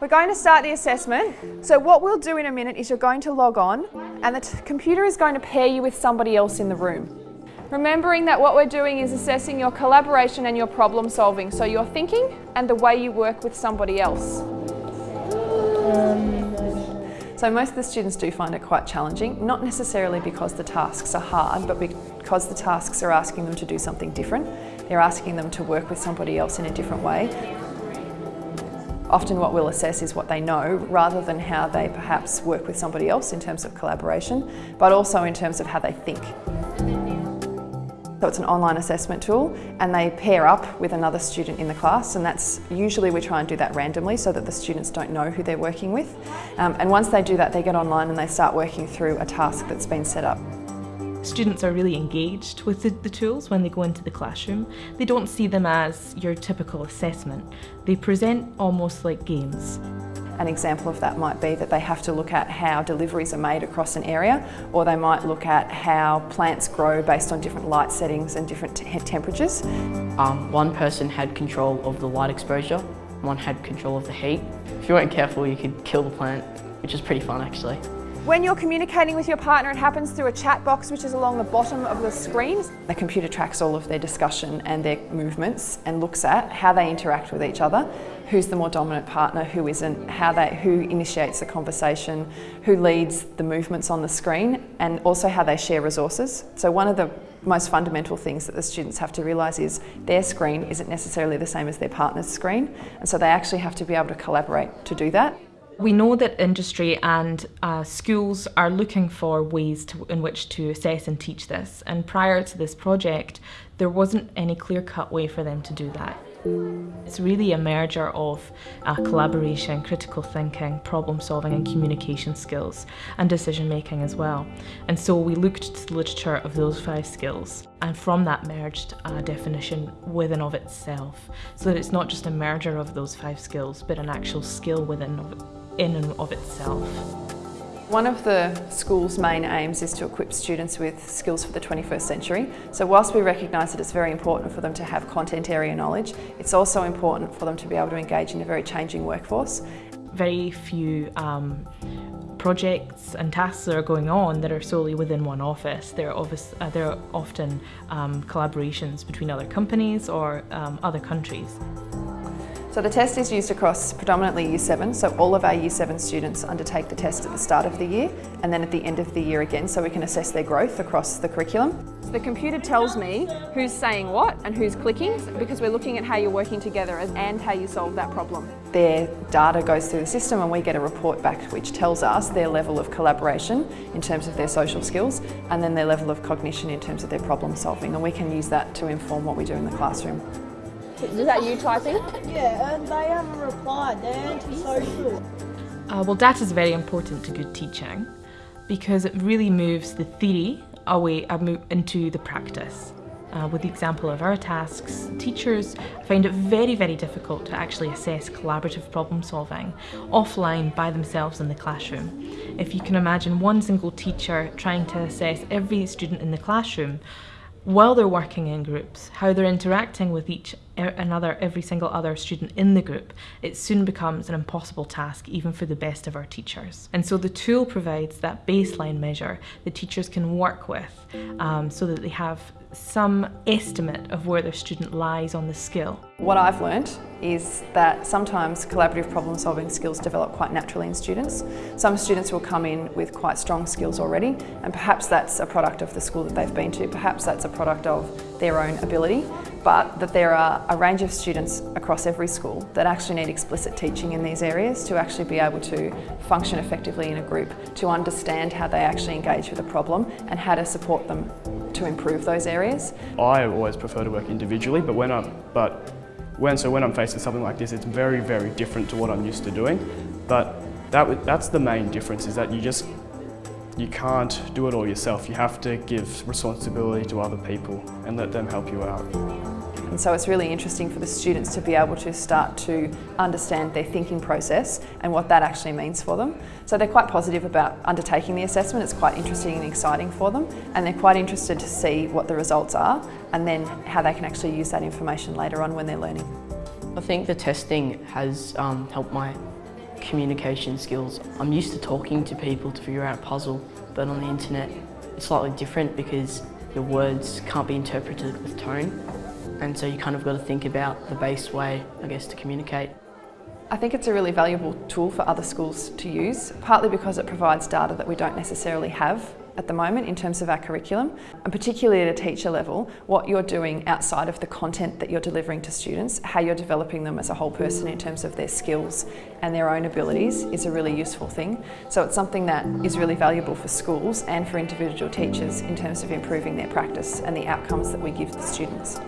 We're going to start the assessment. So what we'll do in a minute is you're going to log on and the computer is going to pair you with somebody else in the room. Remembering that what we're doing is assessing your collaboration and your problem solving, so your thinking and the way you work with somebody else. So most of the students do find it quite challenging, not necessarily because the tasks are hard, but because the tasks are asking them to do something different. They're asking them to work with somebody else in a different way. Often what we'll assess is what they know rather than how they perhaps work with somebody else in terms of collaboration, but also in terms of how they think. So it's an online assessment tool and they pair up with another student in the class and that's usually we try and do that randomly so that the students don't know who they're working with. Um, and once they do that they get online and they start working through a task that's been set up. Students are really engaged with the, the, tools when they go into the classroom. They don't see them as your typical assessment. They present almost like games. An example of that might be that they have to look at how deliveries are made across an area or they might look at how plants grow based on different light settings and different temperatures. Um, one person had control of the light exposure, one had control of the heat. If you weren't careful you could kill the plant, which is pretty fun actually. When you're communicating with your partner, it happens through a chat box which is along the bottom of the screen. The computer tracks all of their discussion and their movements and looks at how they interact with each other, who's the more dominant partner, who isn't, how they, who initiates the conversation, who leads the movements on the screen, and also how they share resources. So one of the most fundamental things that the students have to realise is their screen isn't necessarily the same as their partner's screen, and so they actually have to be able to collaborate to do that. We know that industry and uh, schools are looking for ways to, in which to assess and teach this and prior to this project there wasn't any clear-cut way for them to do that. It's really a merger of uh, collaboration, critical thinking, problem solving and communication skills and decision making as well. And so we looked to the literature of those five skills and from that merged a definition within of itself so that it's not just a merger of those five skills but an actual skill within of in and of itself. One of the school's main aims is to equip students with skills for the 21st century. So whilst we recognise that it's very important for them to have content area knowledge, it's also important for them to be able to engage in a very changing workforce. Very few um, projects and tasks that are going on that are solely within one office. There are, uh, there are often um, collaborations between other companies or um, other countries. So the test is used across predominantly Year 7, so all of our Year 7 students undertake the test at the start of the year and then at the end of the year again so we can assess their growth across the curriculum. So the computer tells me who's saying what and who's clicking because we're looking at how you're working together and how you solve that problem. Their data goes through the system and we get a report back which tells us their level of collaboration in terms of their social skills and then their level of cognition in terms of their problem solving and we can use that to inform what we do in the classroom. Is that you typing? Yeah, and they haven't replied. They're antisocial. Uh, well, data is very important to good teaching because it really moves the theory away uh, into the practice. Uh, with the example of our tasks, teachers find it very, very difficult to actually assess collaborative problem solving offline by themselves in the classroom. If you can imagine one single teacher trying to assess every student in the classroom while they're working in groups, how they're interacting with each another, every single other student in the group, it soon becomes an impossible task even for the best of our teachers. And so the tool provides that baseline measure that teachers can work with um, so that they have some estimate of where their student lies on the skill. What I've learned is that sometimes collaborative problem solving skills develop quite naturally in students. Some students will come in with quite strong skills already and perhaps that's a product of the school that they've been to, perhaps that's a product of their own ability but that there are a range of students across every school that actually need explicit teaching in these areas to actually be able to function effectively in a group, to understand how they actually engage with a problem and how to support them to improve those areas. I always prefer to work individually, but when I'm, but when, so when I'm faced with something like this, it's very, very different to what I'm used to doing. But that, that's the main difference, is that you just you can't do it all yourself. You have to give responsibility to other people and let them help you out. And so it's really interesting for the students to be able to start to understand their thinking process and what that actually means for them. So they're quite positive about undertaking the assessment. It's quite interesting and exciting for them and they're quite interested to see what the results are and then how they can actually use that information later on when they're learning. I think the testing has um, helped my communication skills. I'm used to talking to people to figure out a puzzle, but on the internet it's slightly different because your words can't be interpreted with tone. And so you kind of got to think about the best way, I guess, to communicate. I think it's a really valuable tool for other schools to use, partly because it provides data that we don't necessarily have at the moment in terms of our curriculum, and particularly at a teacher level, what you're doing outside of the content that you're delivering to students, how you're developing them as a whole person in terms of their skills and their own abilities is a really useful thing. So it's something that is really valuable for schools and for individual teachers in terms of improving their practice and the outcomes that we give the students.